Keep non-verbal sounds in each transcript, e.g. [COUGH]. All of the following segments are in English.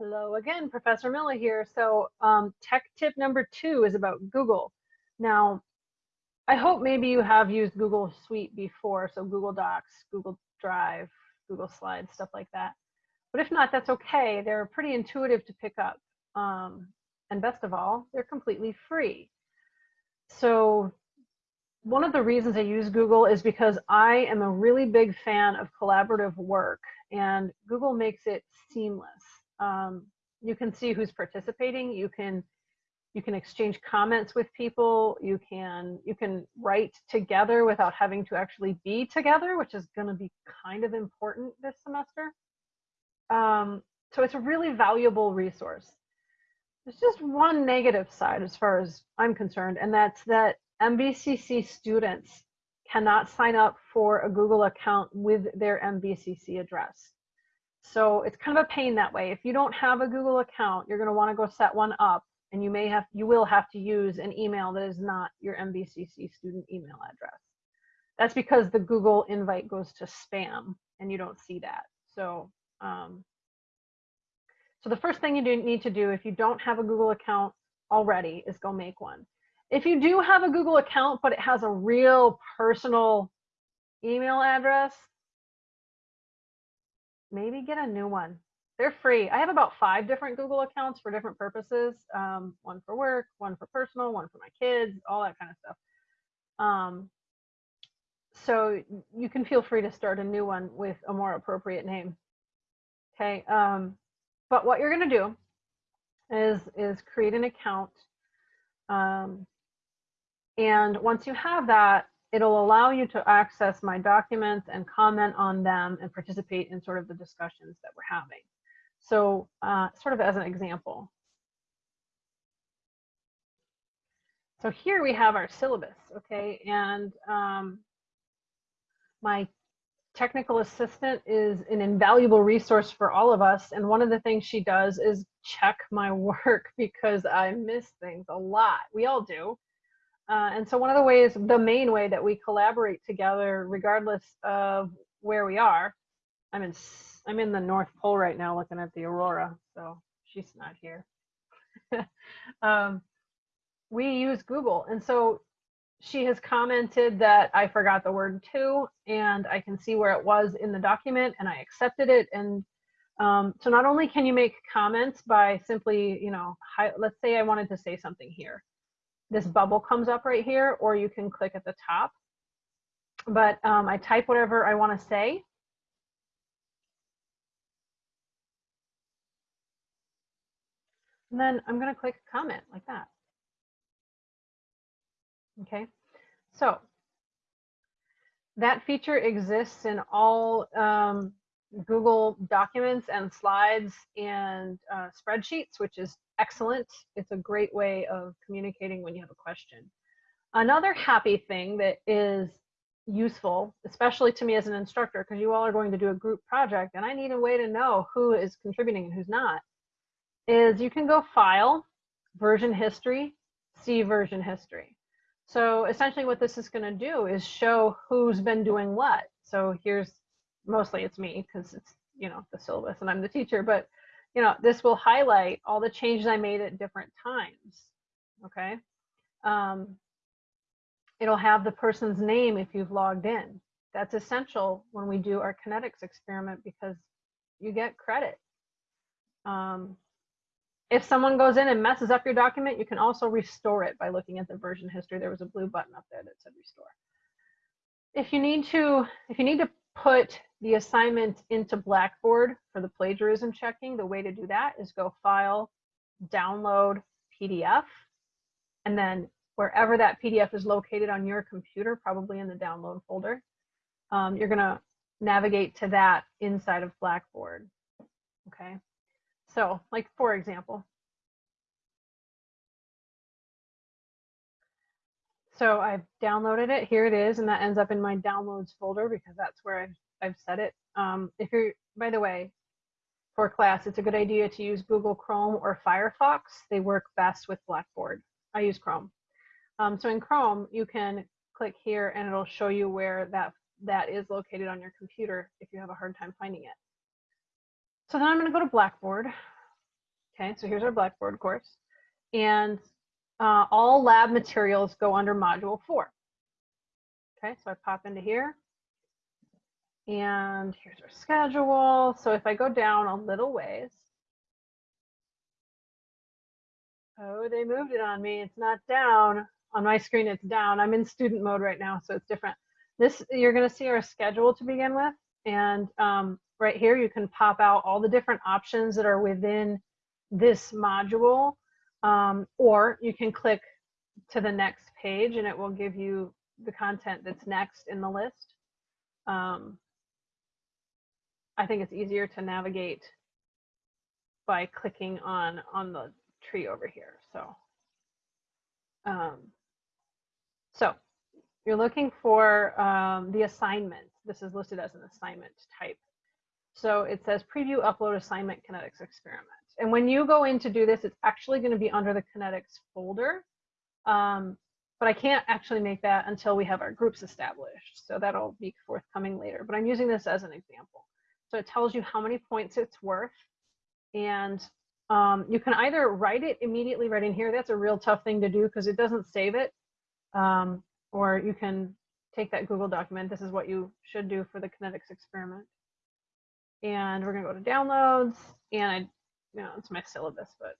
Hello again, Professor Miller here. So um, tech tip number two is about Google. Now, I hope maybe you have used Google Suite before, so Google Docs, Google Drive, Google Slides, stuff like that. But if not, that's okay. They're pretty intuitive to pick up. Um, and best of all, they're completely free. So one of the reasons I use Google is because I am a really big fan of collaborative work and Google makes it seamless. Um, you can see who's participating. You can you can exchange comments with people. You can you can write together without having to actually be together, which is going to be kind of important this semester. Um, so it's a really valuable resource. There's just one negative side as far as I'm concerned, and that's that MVCC students cannot sign up for a Google account with their MVCC address. So it's kind of a pain that way. If you don't have a Google account, you're going to want to go set one up and you may have, you will have to use an email that is not your MVCC student email address. That's because the Google invite goes to spam and you don't see that. So, um, so the first thing you do need to do if you don't have a Google account already is go make one. If you do have a Google account, but it has a real personal email address, maybe get a new one. They're free. I have about five different Google accounts for different purposes. Um, one for work, one for personal, one for my kids, all that kind of stuff. Um, so you can feel free to start a new one with a more appropriate name. Okay. Um, but what you're going to do is is create an account um, and once you have that, it'll allow you to access my documents and comment on them and participate in sort of the discussions that we're having. So uh, sort of as an example. So here we have our syllabus, okay? And um, my technical assistant is an invaluable resource for all of us. And one of the things she does is check my [LAUGHS] work because I miss things a lot. We all do. Uh, and so one of the ways, the main way that we collaborate together, regardless of where we are, I'm in I'm in the North Pole right now looking at the aurora, so she's not here. [LAUGHS] um, we use Google, and so she has commented that I forgot the word to, and I can see where it was in the document, and I accepted it. And um, so not only can you make comments by simply, you know, hi, let's say I wanted to say something here this bubble comes up right here, or you can click at the top. But um, I type whatever I want to say. And then I'm going to click comment like that. Okay, so that feature exists in all um, Google Documents and slides and uh, spreadsheets, which is excellent. It's a great way of communicating when you have a question. Another happy thing that is useful, especially to me as an instructor, because you all are going to do a group project and I need a way to know who is contributing and who's not, is you can go File, Version History, See Version History. So essentially what this is going to do is show who's been doing what. So here's mostly it's me because it's you know the syllabus and I'm the teacher, but you know this will highlight all the changes I made at different times. Okay, um, it'll have the person's name if you've logged in. That's essential when we do our kinetics experiment because you get credit. Um, if someone goes in and messes up your document, you can also restore it by looking at the version history. There was a blue button up there that said restore. If you need to, if you need to put the assignment into Blackboard for the plagiarism checking, the way to do that is go File, Download PDF, and then wherever that PDF is located on your computer, probably in the download folder, um, you're going to navigate to that inside of Blackboard. Okay, so like for example, So I've downloaded it. Here it is, and that ends up in my downloads folder because that's where I've, I've set it. Um, if you're, by the way, for class, it's a good idea to use Google Chrome or Firefox. They work best with Blackboard. I use Chrome. Um, so in Chrome, you can click here and it'll show you where that, that is located on your computer if you have a hard time finding it. So then I'm going to go to Blackboard. Okay, so here's our Blackboard course. And uh, all lab materials go under module four. Okay, so I pop into here. And here's our schedule. So if I go down a little ways, oh, they moved it on me. It's not down. On my screen, it's down. I'm in student mode right now, so it's different. This, you're gonna see our schedule to begin with. And um, right here, you can pop out all the different options that are within this module. Um, or you can click to the next page and it will give you the content that's next in the list. Um, I think it's easier to navigate by clicking on on the tree over here. So, um, so you're looking for um, the assignment. This is listed as an assignment type. So it says preview upload assignment kinetics experiment. And when you go in to do this, it's actually going to be under the kinetics folder. Um, but I can't actually make that until we have our groups established. So that'll be forthcoming later. But I'm using this as an example. So it tells you how many points it's worth. And um, you can either write it immediately right in here. That's a real tough thing to do because it doesn't save it. Um, or you can take that Google document. This is what you should do for the kinetics experiment. And we're going to go to downloads. And I, you know, it's my syllabus, but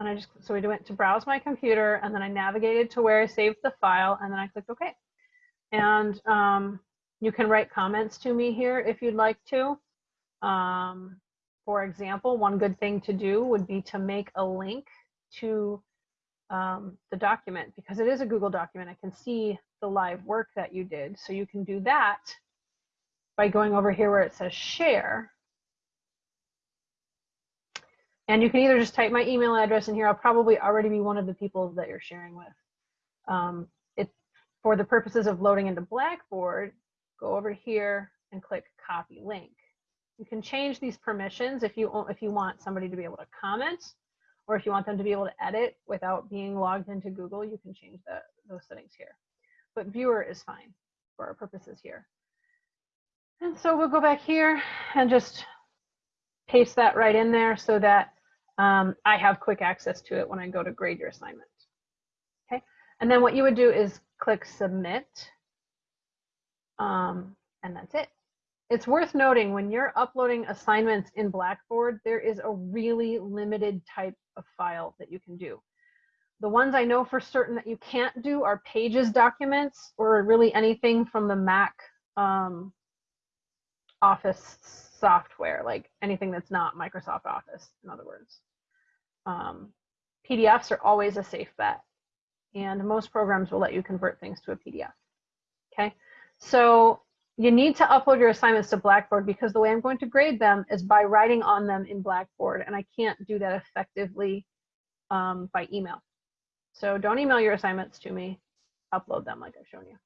and I just, so we went to browse my computer and then I navigated to where I saved the file and then I clicked OK. And um, you can write comments to me here if you'd like to. Um, for example, one good thing to do would be to make a link to um, the document because it is a Google document. I can see the live work that you did. So you can do that by going over here where it says share and you can either just type my email address in here. I'll probably already be one of the people that you're sharing with. Um, it, for the purposes of loading into Blackboard, go over here and click copy link. You can change these permissions if you, if you want somebody to be able to comment or if you want them to be able to edit without being logged into Google, you can change those settings here. But viewer is fine for our purposes here. And so we'll go back here and just paste that right in there so that um, I have quick access to it when I go to grade your assignment. Okay, and then what you would do is click submit, um, and that's it. It's worth noting when you're uploading assignments in Blackboard, there is a really limited type of file that you can do. The ones I know for certain that you can't do are pages documents or really anything from the Mac um, Office software, like anything that's not Microsoft Office, in other words um, PDFs are always a safe bet. And most programs will let you convert things to a PDF. Okay, so you need to upload your assignments to Blackboard because the way I'm going to grade them is by writing on them in Blackboard, and I can't do that effectively um, by email. So don't email your assignments to me, upload them like I've shown you.